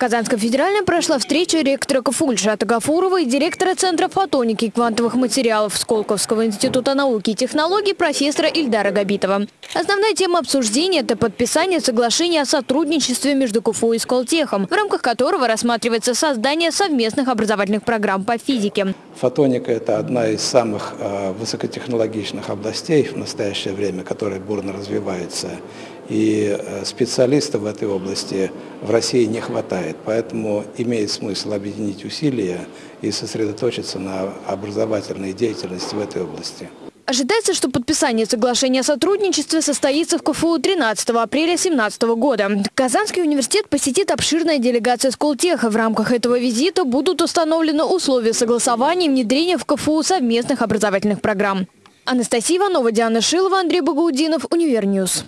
Казанском федеральном прошла встреча ректора КФУ Ильшата Гафурова и директора Центра фотоники и квантовых материалов Сколковского института науки и технологий профессора Ильдара Габитова. Основная тема обсуждения – это подписание соглашения о сотрудничестве между КФУ и Сколтехом, в рамках которого рассматривается создание совместных образовательных программ по физике. Фотоника – это одна из самых э, высокотехнологичных областей в настоящее время, которая бурно развивается. И э, специалистов в этой области в России не хватает. Поэтому имеет смысл объединить усилия и сосредоточиться на образовательной деятельности в этой области. Ожидается, что подписание соглашения о сотрудничестве состоится в КФУ 13 апреля 2017 года. Казанский университет посетит обширная делегация Сколтеха. В рамках этого визита будут установлены условия согласования и внедрения в КФУ совместных образовательных программ. Анастасия Иванова, Диана Шилова, Андрей Багаудинов, Универ News.